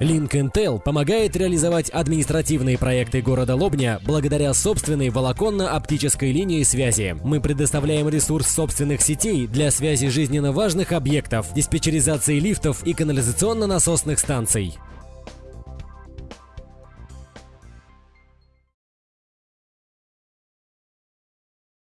Link Intel помогает реализовать административные проекты города Лобня благодаря собственной волоконно-оптической линии связи. Мы предоставляем ресурс собственных сетей для связи жизненно важных объектов, диспетчеризации лифтов и канализационно-насосных станций.